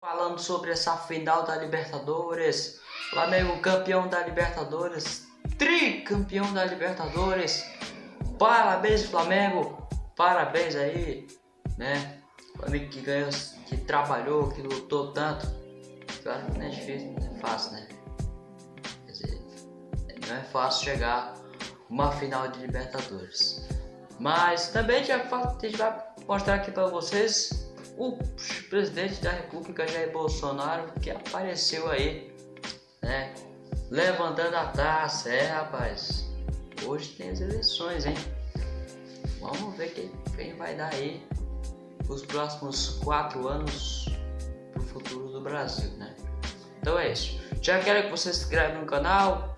Falando sobre essa final da Libertadores, Flamengo campeão da Libertadores, tricampeão da Libertadores. Parabéns Flamengo, parabéns aí, né? Flamengo que ganhou, que trabalhou, que lutou tanto. Claro que não é difícil, não é fácil, né? Quer dizer, não é fácil chegar uma final de Libertadores. Mas também a gente vai mostrar aqui para vocês o presidente da República Jair Bolsonaro que apareceu aí, né? Levantando a taça, é rapaz. Hoje tem as eleições, hein? Vamos ver quem, vai dar aí os próximos quatro anos pro futuro do Brasil, né? Então é isso. Já quero que você se inscreva no canal,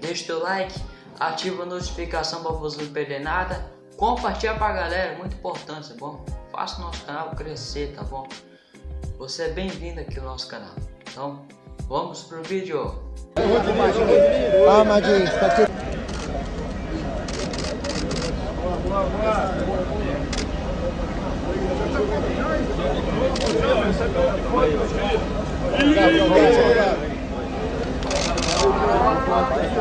deixe o like, ativa a notificação para você não perder nada, compartilha pra galera, muito importante, tá bom? faça o nosso canal crescer, tá bom? Você é bem-vindo aqui ao nosso canal. Então, vamos pro vídeo. Ah, Madinho, tá aqui. Boa, boa, boa. Ó.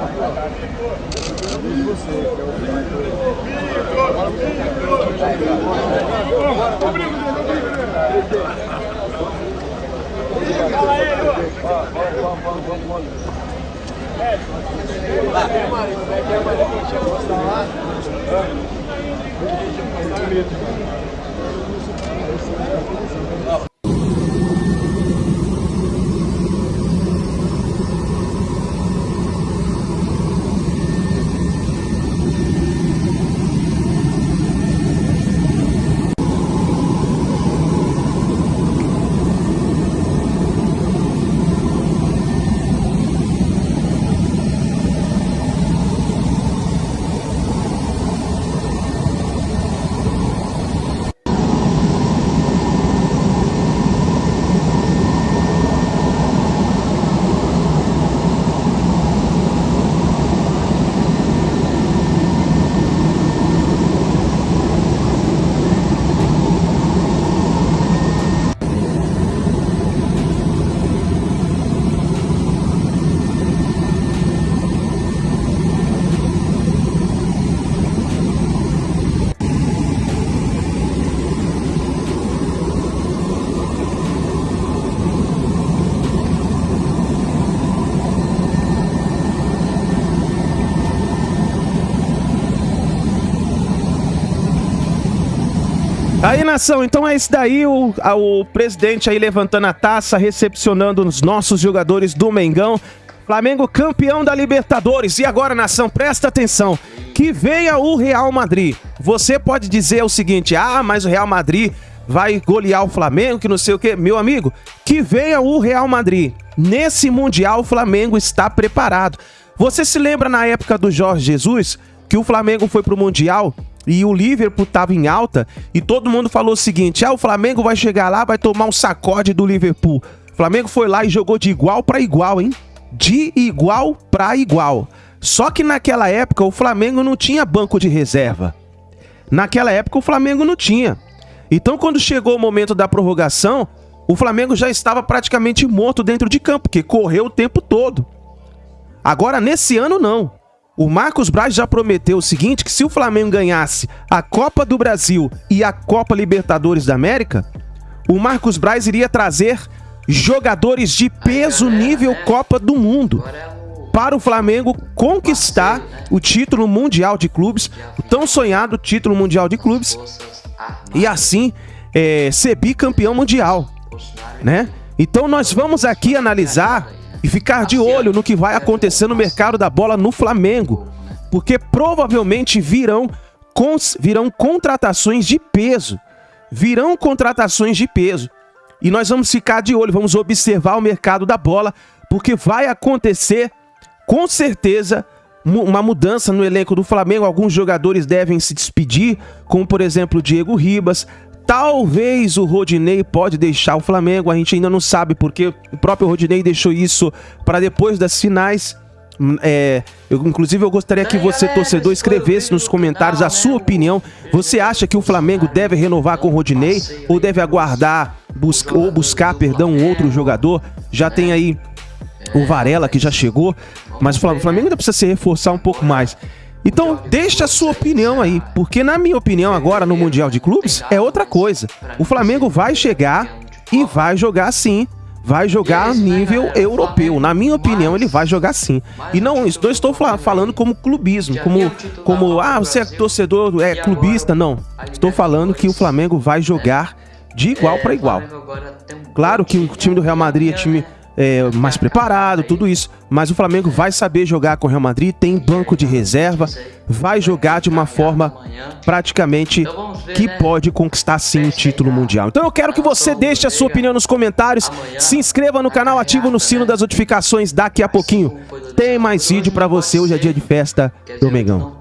Aí, nação, então é isso daí, o, o presidente aí levantando a taça, recepcionando os nossos jogadores do Mengão. Flamengo campeão da Libertadores. E agora, nação, presta atenção. Que venha o Real Madrid. Você pode dizer o seguinte, ah, mas o Real Madrid vai golear o Flamengo, que não sei o que. Meu amigo, que venha o Real Madrid. Nesse Mundial, o Flamengo está preparado. Você se lembra na época do Jorge Jesus, que o Flamengo foi pro Mundial e o Liverpool estava em alta e todo mundo falou o seguinte: ah, o Flamengo vai chegar lá, vai tomar um sacode do Liverpool. O Flamengo foi lá e jogou de igual para igual, hein? De igual para igual. Só que naquela época o Flamengo não tinha banco de reserva. Naquela época o Flamengo não tinha. Então quando chegou o momento da prorrogação, o Flamengo já estava praticamente morto dentro de campo, porque correu o tempo todo. Agora nesse ano não. O Marcos Braz já prometeu o seguinte, que se o Flamengo ganhasse a Copa do Brasil e a Copa Libertadores da América, o Marcos Braz iria trazer jogadores de peso nível Copa do Mundo para o Flamengo conquistar o título mundial de clubes, o tão sonhado título mundial de clubes, e assim é, ser bicampeão mundial, né? Então nós vamos aqui analisar e ficar de olho no que vai acontecer no mercado da bola no Flamengo, porque provavelmente virão, virão contratações de peso. Virão contratações de peso. E nós vamos ficar de olho, vamos observar o mercado da bola, porque vai acontecer, com certeza, uma mudança no elenco do Flamengo. Alguns jogadores devem se despedir, como por exemplo o Diego Ribas, Talvez o Rodinei pode deixar o Flamengo, a gente ainda não sabe porque o próprio Rodinei deixou isso para depois das finais. Hum, é, eu, inclusive eu gostaria que você, torcedor, escrevesse nos comentários a sua opinião. Você acha que o Flamengo deve renovar com o Rodinei ou deve aguardar busca, ou buscar, perdão, um outro jogador. Já tem aí o Varela que já chegou, mas o Flamengo ainda precisa se reforçar um pouco mais. Então, deixa a sua opinião aí, porque na minha opinião agora no Mundial de Clubes é outra coisa. O Flamengo vai chegar e vai jogar sim. Vai jogar a nível europeu. Na minha opinião, ele vai jogar sim. E não, não estou falando como clubismo, como, como ah, você é torcedor, é clubista. Não. Estou falando que o Flamengo vai jogar de igual para igual. Claro que o time do Real Madrid é time é, mais preparado, tudo isso. Mas o Flamengo vai saber jogar com o Real Madrid, tem banco de reserva, vai jogar de uma forma praticamente que pode conquistar sim o título mundial. Então eu quero que você deixe a sua opinião nos comentários, se inscreva no canal, ative no sino das notificações daqui a pouquinho. Tem mais vídeo para você, hoje é dia de festa do Mengão.